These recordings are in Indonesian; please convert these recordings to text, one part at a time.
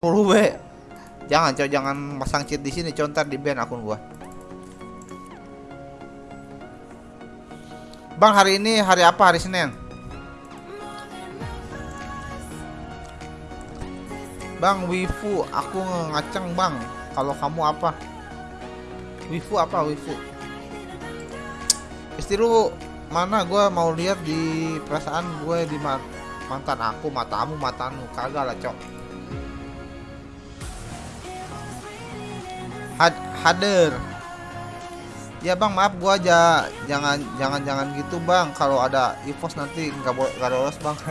10 W. Jangan, cok, jangan pasang cheat di sini, cok, ntar di ban akun gua. Bang, hari ini hari apa? Hari Senin. Bang, wifu, aku ngaceng, Bang. Kalau kamu apa? Wifu apa, wifu? Istri lu mana gua mau lihat di perasaan gue di ma- mantan aku, matamu, matamu. Kagak lah, cok. Hadir. Ya bang maaf gua aja jangan jangan jangan gitu bang kalau ada evos nanti nggak boleh nggak lolos bang.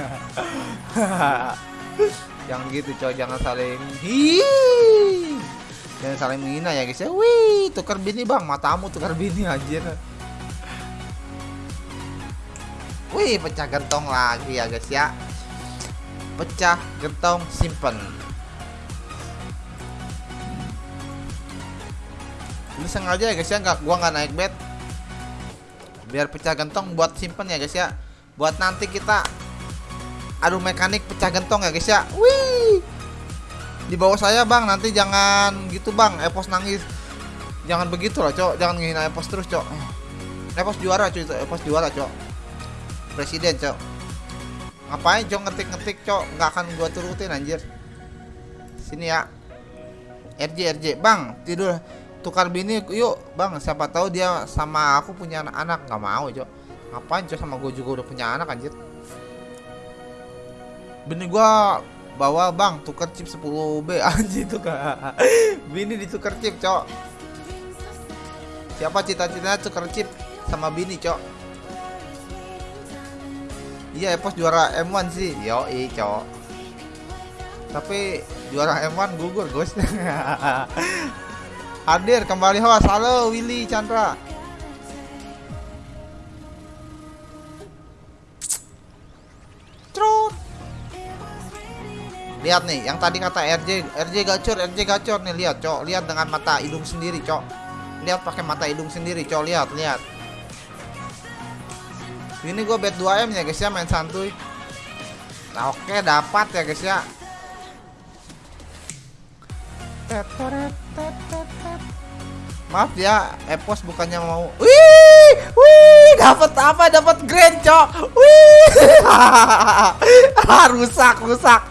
yang gitu coy jangan saling hi jangan saling menghina ya guys ya. Wih tukar bini bang matamu tukar bini anjir. Wih pecah gentong lagi ya guys ya. Pecah gentong simpen. Ini sengaja ya guys ya. Nggak gua nggak naik bed. Biar pecah gentong buat simpen ya guys ya. Buat nanti kita adu mekanik pecah gentong ya guys ya. Wih! Di bawah saya bang nanti jangan gitu bang. Epos nangis. Jangan begitu lah cok. Jangan ngehina epos terus cok. Epos juara cuy epos juara cok. Presiden cok. Ngapain cok ngetik-ngetik cok? Nggak akan gua turutin anjir. Sini ya. RJ RJ bang tidur tukar bini yuk bang siapa tahu dia sama aku punya anak-anak nggak mau cok ngapain cok sama gue juga udah punya anak anjir? Bini gua bawa bang tukar chip 10B anjir tuh kak. Bini ditukar chip cok siapa cita-citanya tukar chip sama bini cok iya Epos juara M1 sih. Yoi cok tapi juara M1 gugur guys hadir kembali host. Halo Willy Chandra. Trot. lihat nih yang tadi kata RJ RJ gacor RJ gacor nih. Lihat cok. Lihat dengan mata hidung sendiri cok. Lihat pakai mata hidung sendiri cok. Lihat lihat. Ini gue bet 2M ya guys ya main santuy. Nah, oke dapat ya guys ya Maaf ya, Epos bukannya mau. Wih, wih, dapat apa? Dapat grand, cok. Wih, ah, rusak, rusak,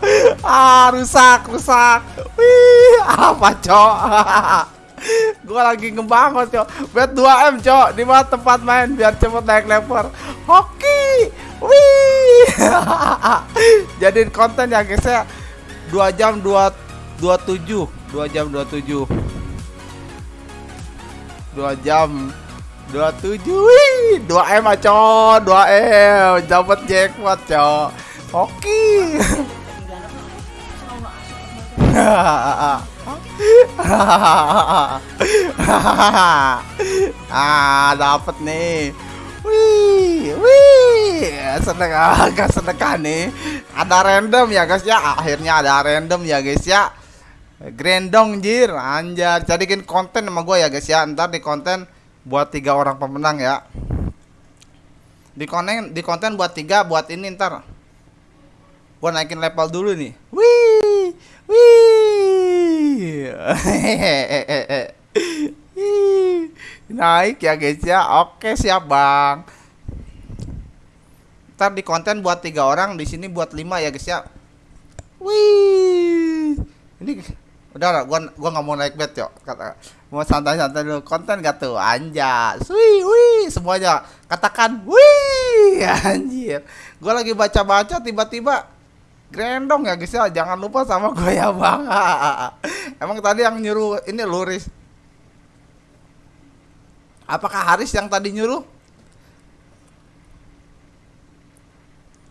ah, rusak, rusak. Wih, apa, cok? Gua lagi ngebangun, cok. Bet 2M, cok. Di mana tempat main biar cepet naik level. Hoki, wih. Jadiin konten ya, guys ya. 2 jam 2 27 2 jam 27 2 jam. 27 Wih 2M aco 2M dapat jackpot co Oke. Ah dapat nih. Wih, wih, agak seneng nih. Ada random ya guys ya. Akhirnya ada random ya guys ya. Grandong jir, anjar. Jadikan konten sama gue ya guys ya. Ntar di konten buat tiga orang pemenang ya. Di konten di konten buat tiga buat ini ntar. Gue naikin level dulu nih. Wih, wih. Naik ya guys ya. Oke siap bang. Ntar di konten buat tiga orang, di sini buat lima ya guys ya. Wih. Ini udah lah, gua gua nggak mau naik bet yuk. Kata mau santai-santai dulu. Konten gak tuh? Anjas. Wih, wih, semuanya katakan wih, anjir. Gua lagi baca-baca tiba-tiba grandong ya guys ya. Jangan lupa sama gue ya bang. Emang tadi yang nyuruh ini luris. Apakah Haris yang tadi nyuruh?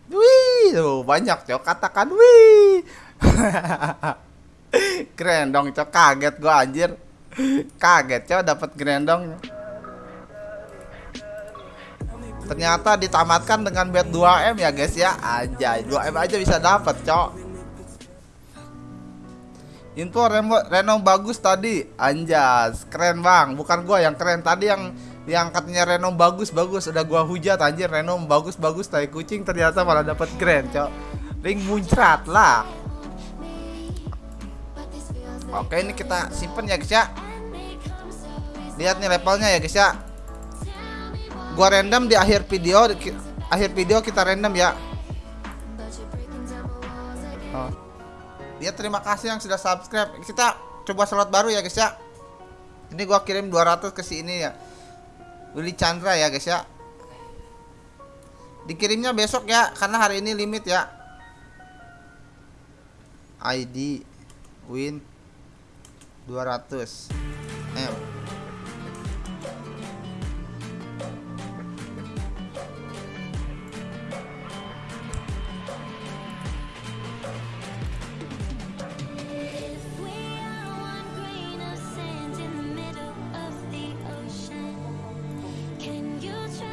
Wih, tuh banyak cok katakan wih. Grandong cok kaget gua anjir. Kaget cok dapat grandong. Ternyata ditamatkan dengan bet 2M ya guys ya. Aja 2M aja bisa dapat cok. Info Reno, Reno bagus tadi, anjas, keren bang. Bukan gua yang keren tadi yang yang katanya Reno bagus bagus udah gua hujat anjir Reno bagus bagus tai kucing ternyata malah dapat keren cok. Ring muncrat lah. Oke ini kita simpen ya guys ya. Lihat nih levelnya ya guys ya. Gua random di akhir video di akhir video kita random ya. Oh. dia terima kasih yang sudah subscribe. Kita coba slot baru ya guys ya. Ini gua kirim 200 ke sini ya. Willy Chandra ya guys ya. Dikirimnya besok ya karena hari ini limit ya. ID win 200 M.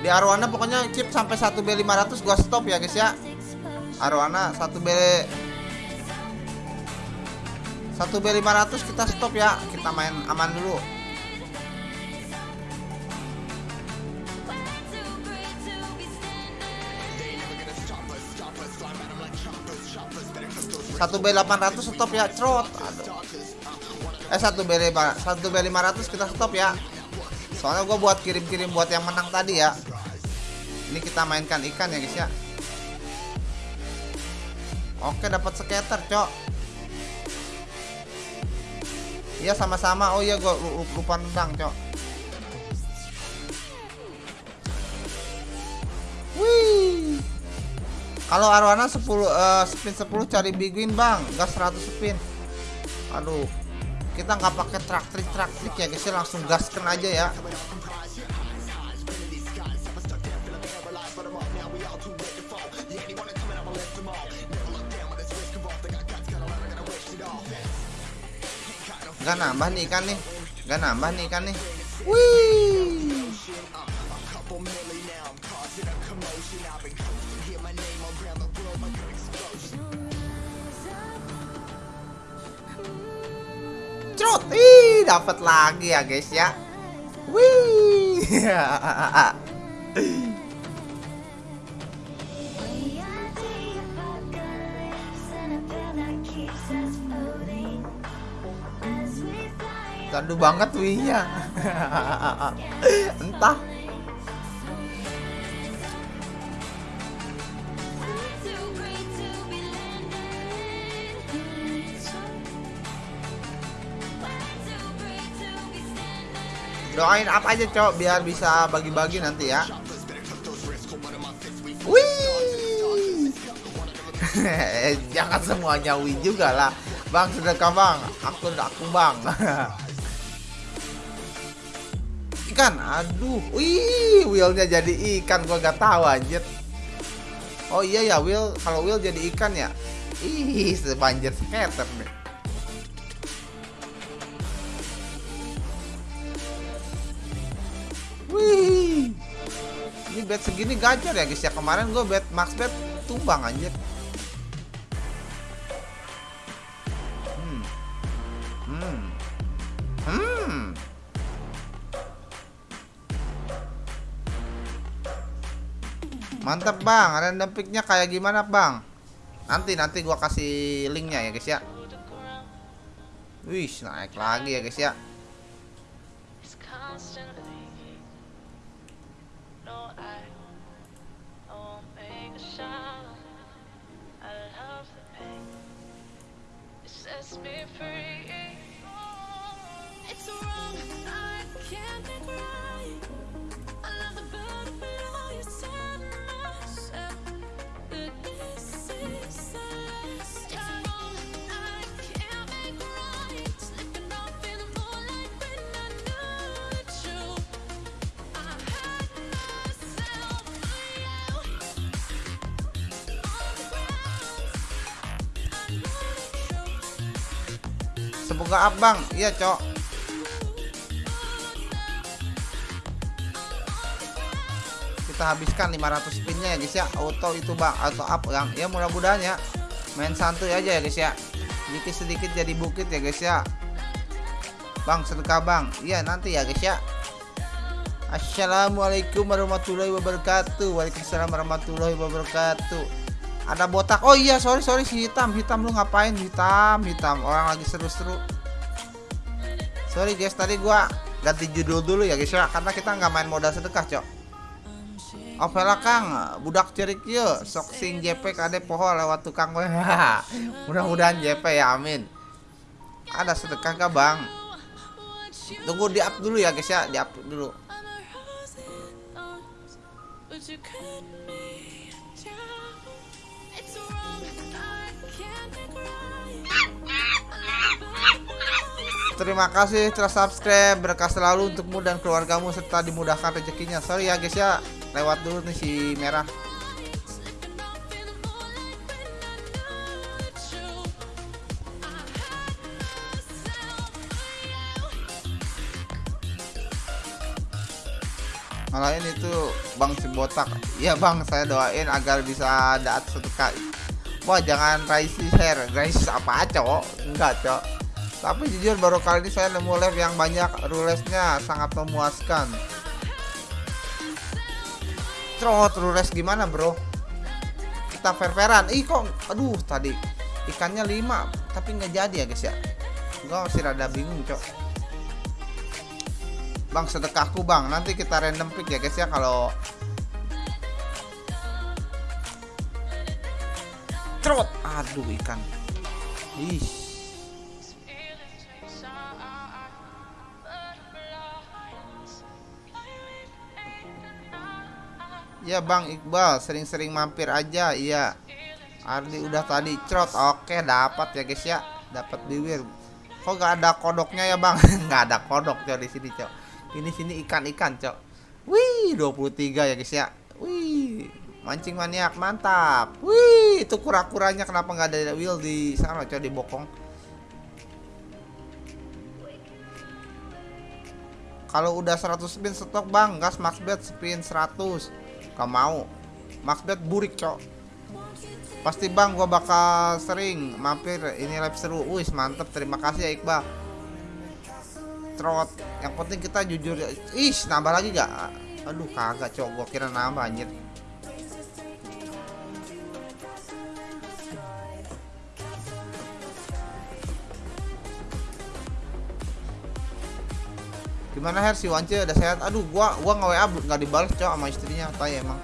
Di Arwana pokoknya chip sampai 1B500 gua stop ya guys ya. Arwana 1B 1B500 kita stop ya. Kita main aman dulu. Satu B 800 stop ya trot eh satu B 500 satu B 500 kita stop ya. Soalnya gue buat kirim-kirim buat yang menang tadi ya. Ini kita mainkan ikan ya guys ya. Oke dapat skater cok iya sama-sama. Oh iya gua lupa nendang cok. Wih. Kalau arwana 10 uh, spin 10 cari big win bang. Gas 100 spin. Aduh. Kita nggak pakai trak trik trak trik ya guys. Ya langsung gaskan aja ya Gak nambah nih ikan nih. Gak nambah nih ikan nih. Wih. Cerut. Ih dapat lagi ya guys ya. Wih Candu banget wihnya. Entah. Doain apa aja cok biar bisa bagi-bagi nanti ya. Wih. Jangan semuanya wih juga lah. Bang sedekah bang, aku aku bang. ikan aduh. Wih wheelnya jadi ikan gua gak tahu anjir. Oh iya ya wheel kalau wheel jadi ikan ya? Ih sebanjir skater nih wih. Ini bet segini gacor ya guys. Ya kemarin gue bet max bet tumbang anjir Mantap bang, random picknya kayak gimana bang? Nanti nanti gua kasih linknya ya guys ya. Wih naik lagi ya guys ya. Semoga abang, iya cok. Kita habiskan 500 spinnya ya guys ya. Auto itu bang, auto up yang ya mudah-mudahan ya. Main santuy aja ya guys ya. Sedikit sedikit jadi bukit ya guys ya. Bang sedekah bang, iya nanti ya guys ya. Assalamualaikum warahmatullahi wabarakatuh. Waalaikumsalam warahmatullahi wabarakatuh ada botak. Oh iya sorry sorry si hitam. Hitam lu ngapain? Hitam hitam. Orang lagi seru-seru. Sorry guys tadi gua ganti judul dulu ya guys ya. Karena kita nggak main modal sedekah cok. Opela Kang, budak cerik yuk, sok sing JP kade poho lewat tukang gue. Mudah-mudahan JP ya, amin. Ada sedekah gak bang? Tunggu di up dulu ya guys ya, di up dulu. Terima kasih telah subscribe. Berkah selalu untukmu dan keluargamu Serta dimudahkan rezekinya. Sorry ya guys ya. Lewat dulu nih si merah. Malahin itu Bang si botak. Iya bang saya doain agar bisa daat satu Wah jangan raisi share. Guys apa cok? Enggak cok tapi jujur baru kali ini saya nemu live yang banyak rulesnya sangat memuaskan. Trot rules gimana bro? Kita fair-fairan. Ih kok aduh tadi ikannya 5 tapi nggak jadi ya guys ya? Gua masih rada bingung cok. Bang sedekahku bang. Nanti kita random pick ya guys ya kalau trot aduh ikan. Ih Ya Bang Iqbal sering-sering mampir aja iya. Ardi udah tadi crot oke dapat ya guys ya. Dapat bibir. Kok gak ada kodoknya ya Bang? Nggak ada kodok cok di sini cok. Ini sini ikan-ikan cok. Wih 23 ya guys ya. Wih mancing maniak mantap. Wih itu kura-kuranya kenapa nggak ada wheel di sana cok di bokong? Kalau udah 100 spin stok bang gas max bet spin 100 Gak mau. Maxbet burik cok. Pasti bang gua bakal sering mampir ini live seru. Wih mantep. Terima kasih ya Iqbal. Trot. Yang penting kita jujur Ih nambah lagi gak? Aduh kagak cok. Gua kira nambah anjir Gimana Her si Wance udah sehat? Aduh, gua gua nge WA nggak dibalas cok sama istrinya, tay emang.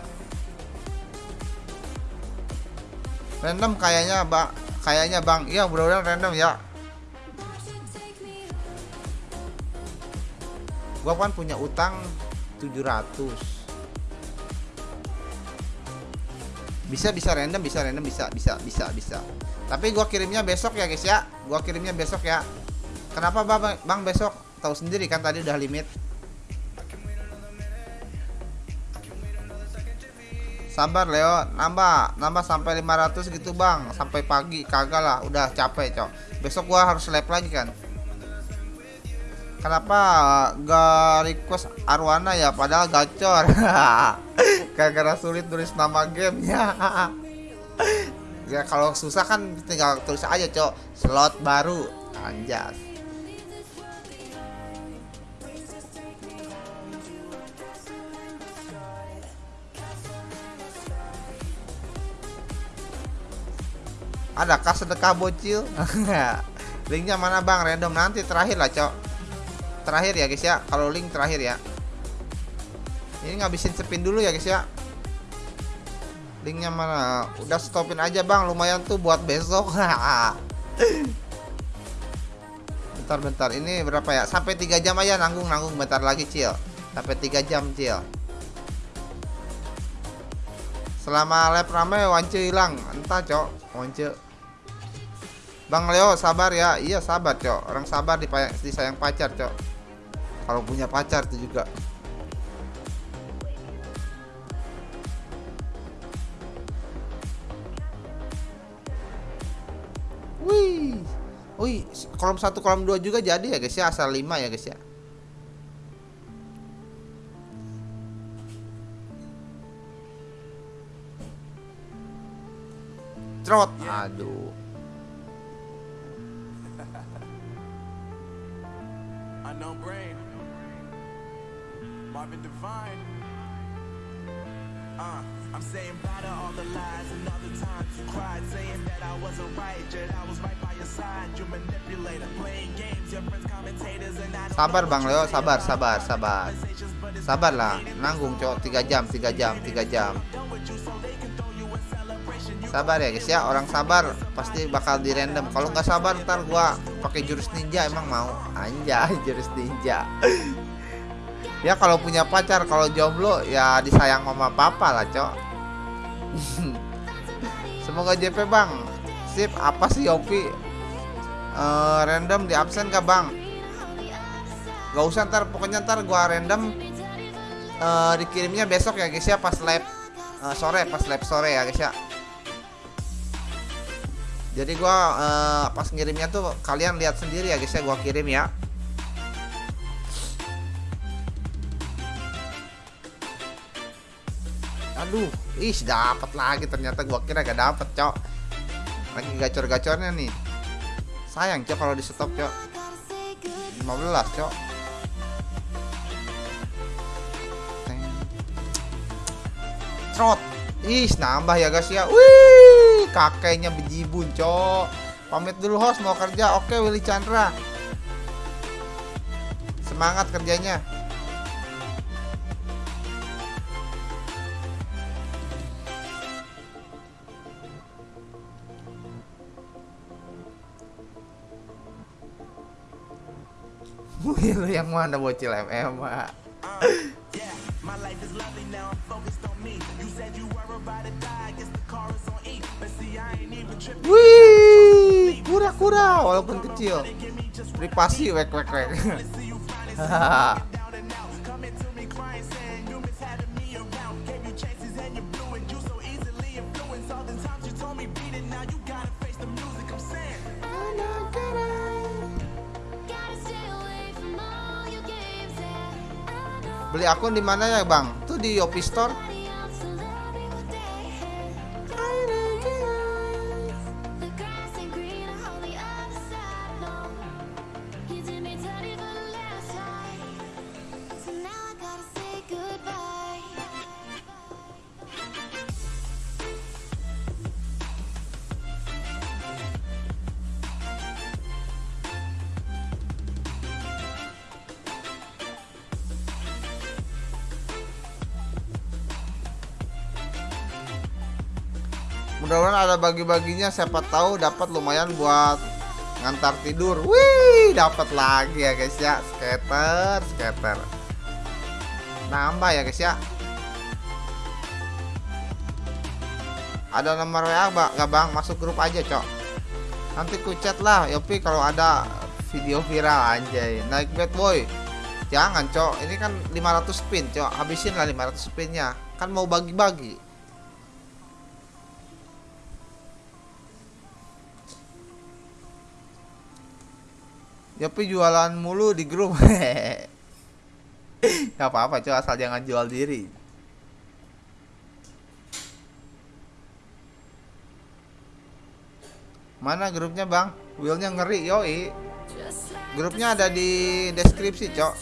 Random kayaknya, Bang. Kayaknya, Bang. Iya, mudah-mudahan random ya. Gua kan punya utang 700. Bisa bisa random, bisa random, bisa bisa bisa bisa. Tapi gua kirimnya besok ya, guys ya. Gua kirimnya besok ya. Kenapa Bang, bang besok? Tahu sendiri kan tadi udah limit. Sabar Leo. Nambah nambah sampai 500 gitu bang. Sampai pagi kagak lah. Udah capek cok. Besok gua harus lab lagi kan? Kenapa gak request Arwana ya? Padahal gacor. Gara-gara sulit tulis nama gamenya. Ya kalau susah kan tinggal tulis aja cok. Slot baru. Anjas Adakah sedekah bocil? Linknya mana bang? Random. Nanti terakhir lah cok. Terakhir ya guys ya. Kalau link terakhir ya. Ini ngabisin spin dulu ya guys ya. Linknya mana? Udah stopin aja bang. Lumayan tuh buat besok. Bentar-bentar Ini berapa ya? Sampai 3 jam aja. Nanggung-nanggung Bentar lagi cil. Sampai 3 jam cil. Selama lab rame wance hilang. Entah cok. Wance Bang Leo sabar ya. Iya sabar cok. Orang sabar disayang pacar cok. Kalau punya pacar itu juga. Wih, wih, kolom satu kolom dua juga jadi ya guys ya. Asal lima ya guys ya. Trot, aduh. Unknown Brain, Marvin Divine. Uh, I'm saying bye to all the lies and all the times you cried, saying that I wasn't right, yet I was right by your side. You manipulator, playing games, your friends commentators, and I Sabar Bang Leo, sabar, sabar, sabar. conversations, but it's Sabar lah, nanggung cok 3 jam, 3 jam, 3 jam. Sabar ya guys ya, orang sabar pasti bakal di random. Kalau nggak sabar ntar gua pakai jurus ninja emang mau. Anjay, jurus ninja. ya kalau punya pacar, kalau jomblo ya disayang mama papa lah, Cok. Semoga JP Bang. Sip, apa sih Yopi? Eh, random di absen gak Bang? Gak usah ntar, pokoknya ntar gua random eh, dikirimnya besok ya guys ya pas live eh, sore, pas live sore ya guys ya. Jadi gua eh, pas ngirimnya tuh kalian lihat sendiri ya guys ya gua kirim ya. Aduh, ih dapat lagi ternyata gua kira gak dapet, Cok. Lagi gacor-gacornya nih. Sayang, Cok kalau di stop, Cok. 15, Cok. Trot. Ih, nambah ya guys ya. Wih, kakeknya bejibun, Cok. Pamit dulu host mau kerja. Oke, Willy Chandra. Semangat kerjanya. Wih, lu yang mana bocil MM, you Wih, kura-kura walaupun kecil. Privasi wek wek wek. See you finally down and out. Coming to me crying, Mudah-mudahan ada bagi-baginya siapa tahu dapat lumayan buat ngantar tidur. Wih, dapat lagi ya guys ya. Skater, skater. Nambah ya guys ya. Ada nomor WA bang, nggak bang? Masuk grup aja cok. Nanti ku chat lah, Yopi kalau ada video viral anjay. Naik bad boy. Jangan cok, ini kan 500 spin cok. Habisin lah 500 spinnya. Kan mau bagi-bagi. Yopi jualan mulu di grup. Gak apa-apa cok, asal jangan jual diri. Mana grupnya bang? Willnya ngeri yoi Grupnya ada di deskripsi cok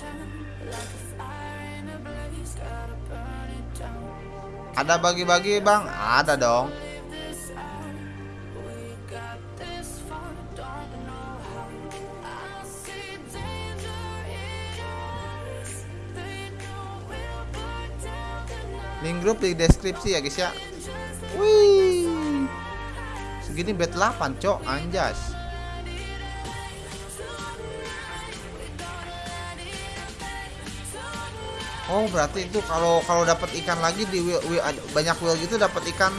Ada bagi-bagi bang? Ada dong Link grup di deskripsi ya guys ya. Wih. Segini bet 8 cok. Anjas. Oh berarti itu kalau kalau dapat ikan lagi di wheel, wheel- banyak wheel gitu dapat ikan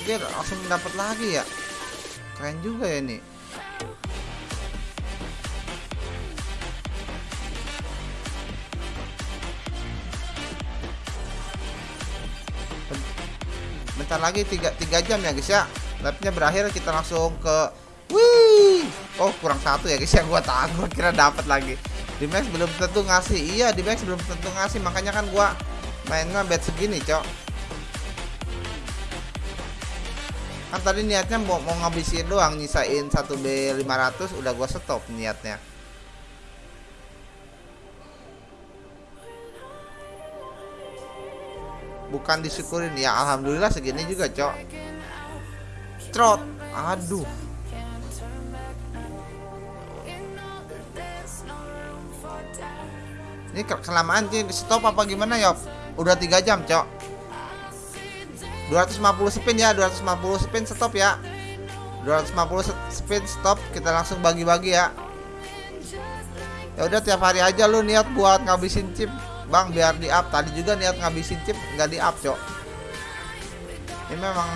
Oke langsung dapat lagi ya. Keren juga ya ini bentar lagi tiga, tiga jam ya guys ya. Labnya berakhir kita langsung ke Wih! Oh kurang satu ya guys ya Gua gua kira dapat lagi. Di Max belum tentu ngasih. Iya di Max belum tentu ngasih Makanya kan gua mainnya bet segini cok. Kan tadi niatnya mau, mau ngabisin doang Nyisain 1B 500 Udah gua stop niatnya bukan disyukurin. Ya alhamdulillah segini juga cok. Trot. Aduh. Ini ke- kelamaan sih stop apa gimana Yop? Udah tiga jam cok. 250 spin ya 250 spin stop ya. 250 se- spin stop. Kita langsung bagi-bagi ya. Ya udah tiap hari aja lu niat buat ngabisin chip bang biar di up tadi juga niat ngabisin chip nggak di up cok. Ini memang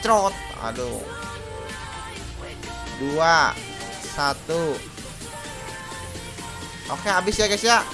trot aduh. Dua satu. Oke habis ya guys ya